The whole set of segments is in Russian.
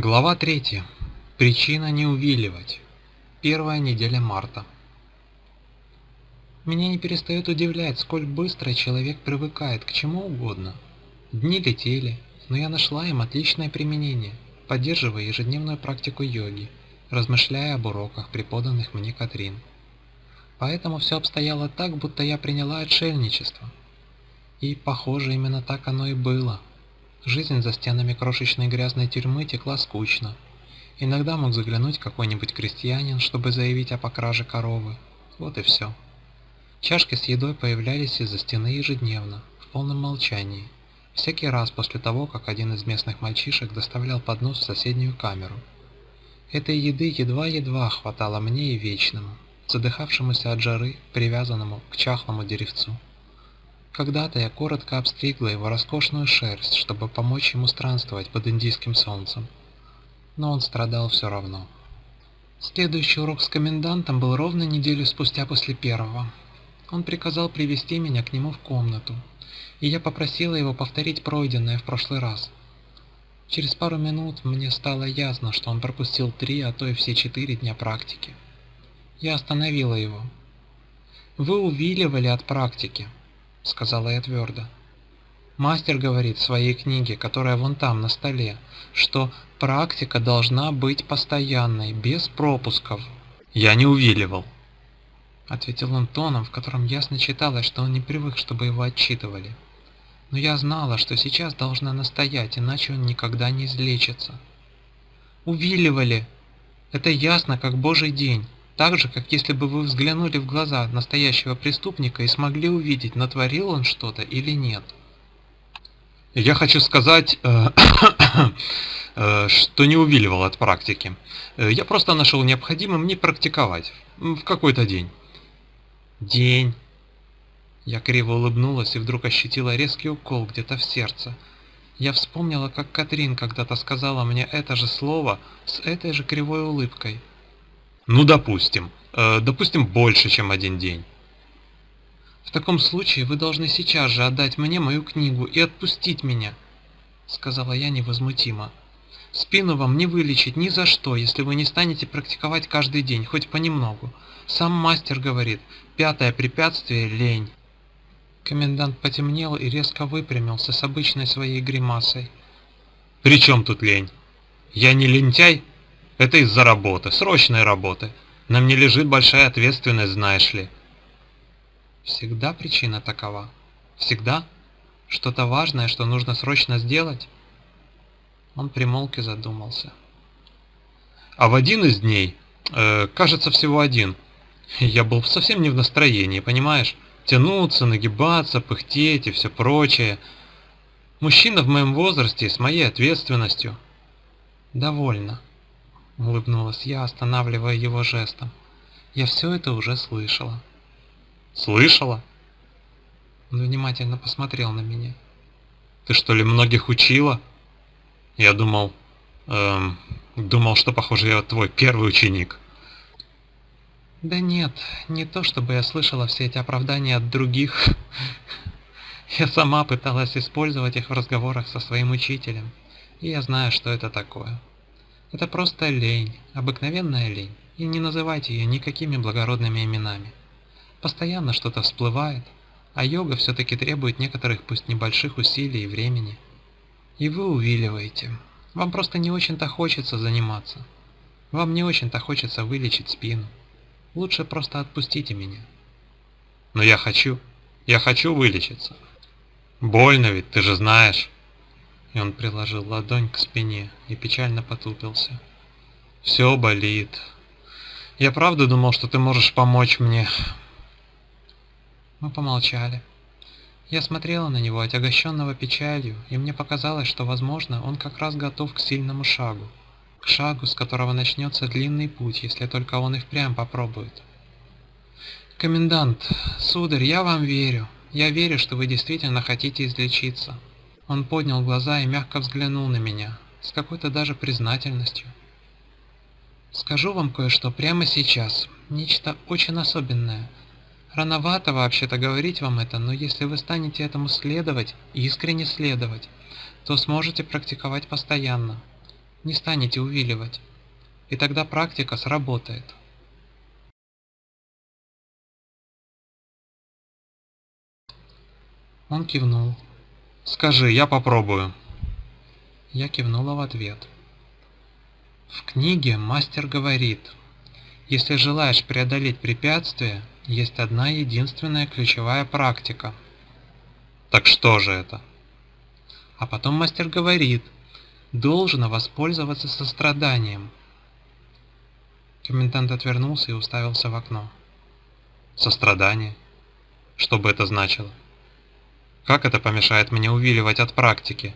Глава 3. Причина не увиливать. Первая неделя марта. Меня не перестает удивлять, сколь быстро человек привыкает к чему угодно. Дни летели, но я нашла им отличное применение, поддерживая ежедневную практику йоги, размышляя об уроках, преподанных мне Катрин. Поэтому все обстояло так, будто я приняла отшельничество. И, похоже, именно так оно и было – Жизнь за стенами крошечной грязной тюрьмы текла скучно. Иногда мог заглянуть какой-нибудь крестьянин, чтобы заявить о покраже коровы. Вот и все. Чашки с едой появлялись из-за стены ежедневно, в полном молчании. Всякий раз после того, как один из местных мальчишек доставлял поднос в соседнюю камеру. Этой еды едва-едва хватало мне и вечному, задыхавшемуся от жары, привязанному к чахлому деревцу. Когда-то я коротко обстригла его роскошную шерсть, чтобы помочь ему странствовать под индийским солнцем. Но он страдал все равно. Следующий урок с комендантом был ровно неделю спустя после первого. Он приказал привести меня к нему в комнату, и я попросила его повторить пройденное в прошлый раз. Через пару минут мне стало ясно, что он пропустил три, а то и все четыре дня практики. Я остановила его. «Вы увиливали от практики», — сказала я твердо. Мастер говорит в своей книге, которая вон там, на столе, что практика должна быть постоянной, без пропусков. Я не увиливал. Ответил он тоном, в котором ясно читалось, что он не привык, чтобы его отчитывали. Но я знала, что сейчас должна настоять, иначе он никогда не излечится. Увиливали! Это ясно, как божий день. Так же, как если бы вы взглянули в глаза настоящего преступника и смогли увидеть, натворил он что-то или нет. Я хочу сказать, э, э, что не увиливал от практики. Э, я просто нашел необходимым не практиковать. В какой-то день. День. Я криво улыбнулась и вдруг ощутила резкий укол где-то в сердце. Я вспомнила, как Катрин когда-то сказала мне это же слово с этой же кривой улыбкой. Ну, допустим. Э, допустим, больше, чем один день. В таком случае вы должны сейчас же отдать мне мою книгу и отпустить меня, сказала я невозмутимо. Спину вам не вылечить ни за что, если вы не станете практиковать каждый день, хоть понемногу. Сам мастер говорит, пятое препятствие – лень. Комендант потемнел и резко выпрямился с обычной своей гримасой. «При чем тут лень? Я не лентяй?» Это из-за работы, срочной работы. На мне лежит большая ответственность, знаешь ли. Всегда причина такова? Всегда? Что-то важное, что нужно срочно сделать? Он примолк и задумался. А в один из дней, э, кажется, всего один, я был совсем не в настроении, понимаешь? Тянуться, нагибаться, пыхтеть и все прочее. Мужчина в моем возрасте с моей ответственностью. Довольно. — улыбнулась я, останавливая его жестом. «Я все это уже слышала». «Слышала?» Он внимательно посмотрел на меня. «Ты что ли многих учила?» Я думал... Эм, думал, что, похоже, я твой первый ученик. Да нет, не то чтобы я слышала все эти оправдания от других. Я сама пыталась использовать их в разговорах со своим учителем, и я знаю, что это такое. Это просто лень, обыкновенная лень, и не называйте ее никакими благородными именами. Постоянно что-то всплывает, а йога все-таки требует некоторых пусть небольших усилий и времени. И вы увиливаете. Вам просто не очень-то хочется заниматься. Вам не очень-то хочется вылечить спину. Лучше просто отпустите меня. Но я хочу. Я хочу вылечиться. Больно ведь, ты же знаешь и он приложил ладонь к спине и печально потупился. «Все болит. Я правда думал, что ты можешь помочь мне?» Мы помолчали. Я смотрела на него, отягощенного печалью, и мне показалось, что, возможно, он как раз готов к сильному шагу. К шагу, с которого начнется длинный путь, если только он и впрямь попробует. «Комендант, сударь, я вам верю. Я верю, что вы действительно хотите излечиться. Он поднял глаза и мягко взглянул на меня, с какой-то даже признательностью. «Скажу вам кое-что прямо сейчас, нечто очень особенное. Рановато вообще-то говорить вам это, но если вы станете этому следовать, искренне следовать, то сможете практиковать постоянно. не станете увиливать. И тогда практика сработает. Он кивнул. «Скажи, я попробую». Я кивнула в ответ. В книге мастер говорит, если желаешь преодолеть препятствия, есть одна единственная ключевая практика. Так что же это? А потом мастер говорит, должно воспользоваться состраданием. Комендант отвернулся и уставился в окно. Сострадание? Что бы это значило? Как это помешает мне увиливать от практики?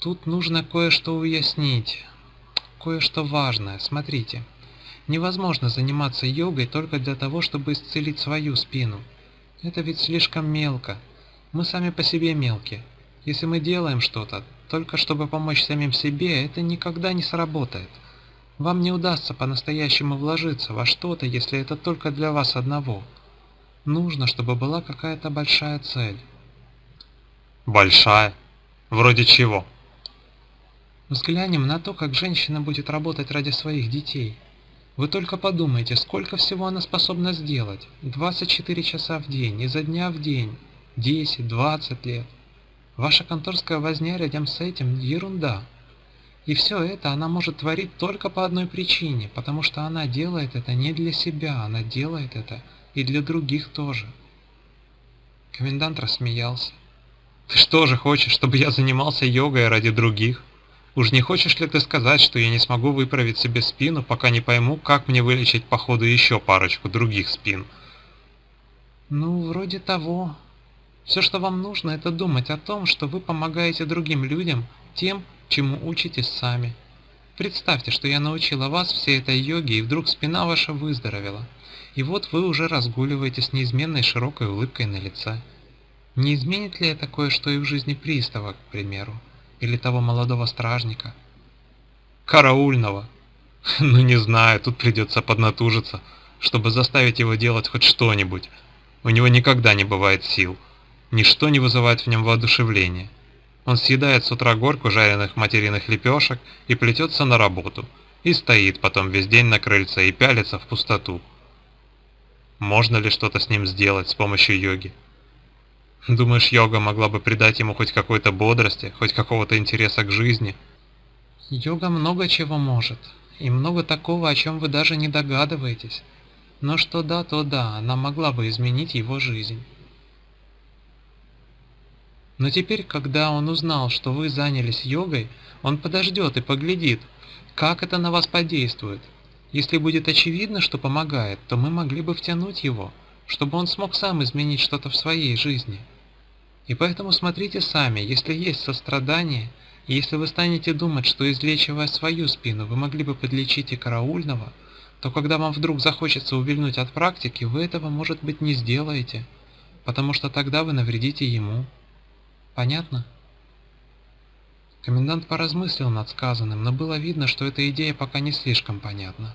Тут нужно кое-что уяснить. Кое-что важное. Смотрите. Невозможно заниматься йогой только для того, чтобы исцелить свою спину. Это ведь слишком мелко. Мы сами по себе мелкие. Если мы делаем что-то, только чтобы помочь самим себе, это никогда не сработает. Вам не удастся по-настоящему вложиться во что-то, если это только для вас одного. Нужно, чтобы была какая-то большая цель. Большая? Вроде чего? Взглянем на то, как женщина будет работать ради своих детей. Вы только подумайте, сколько всего она способна сделать. 24 часа в день, изо дня в день, 10, 20 лет. Ваша конторская возня рядом с этим – ерунда. И все это она может творить только по одной причине, потому что она делает это не для себя, она делает это и для других тоже. Комендант рассмеялся. «Ты что же хочешь, чтобы я занимался йогой ради других? Уж не хочешь ли ты сказать, что я не смогу выправить себе спину, пока не пойму, как мне вылечить по ходу еще парочку других спин?» «Ну, вроде того. Все, что вам нужно, это думать о том, что вы помогаете другим людям тем, чему учитесь сами. Представьте, что я научила вас всей этой йоге, и вдруг спина ваша выздоровела. И вот вы уже разгуливаете с неизменной широкой улыбкой на лице. Не изменит ли это кое-что и в жизни пристава, к примеру? Или того молодого стражника? Караульного? Ну не знаю, тут придется поднатужиться, чтобы заставить его делать хоть что-нибудь. У него никогда не бывает сил. Ничто не вызывает в нем воодушевления. Он съедает с утра горку жареных материных лепешек и плетется на работу. И стоит потом весь день на крыльце и пялится в пустоту. Можно ли что-то с ним сделать с помощью йоги? Думаешь, йога могла бы придать ему хоть какой-то бодрости, хоть какого-то интереса к жизни? Йога много чего может, и много такого, о чем вы даже не догадываетесь. Но что да, то да, она могла бы изменить его жизнь. Но теперь, когда он узнал, что вы занялись йогой, он подождет и поглядит, как это на вас подействует. Если будет очевидно, что помогает, то мы могли бы втянуть его, чтобы он смог сам изменить что-то в своей жизни. И поэтому смотрите сами, если есть сострадание, и если вы станете думать, что излечивая свою спину, вы могли бы подлечить и караульного, то когда вам вдруг захочется увильнуть от практики, вы этого, может быть, не сделаете, потому что тогда вы навредите ему. Понятно? Комендант поразмыслил над сказанным, но было видно, что эта идея пока не слишком понятна.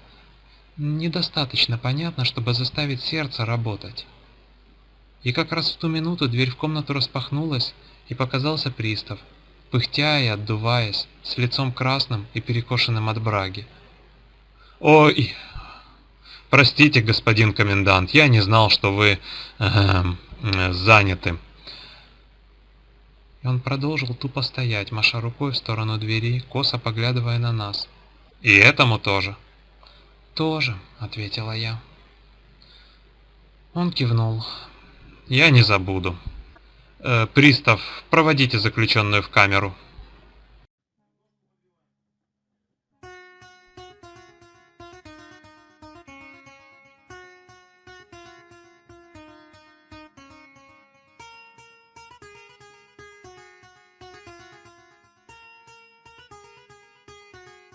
Недостаточно понятно, чтобы заставить сердце работать. И как раз в ту минуту дверь в комнату распахнулась, и показался пристав, пыхтя и отдуваясь, с лицом красным и перекошенным от браги. «Ой, простите, господин комендант, я не знал, что вы э, заняты». И он продолжил тупо стоять, маша рукой в сторону двери, косо поглядывая на нас. «И этому тоже?» «Тоже», — ответила я. Он кивнул. «Я не забуду. Э, пристав, проводите заключенную в камеру».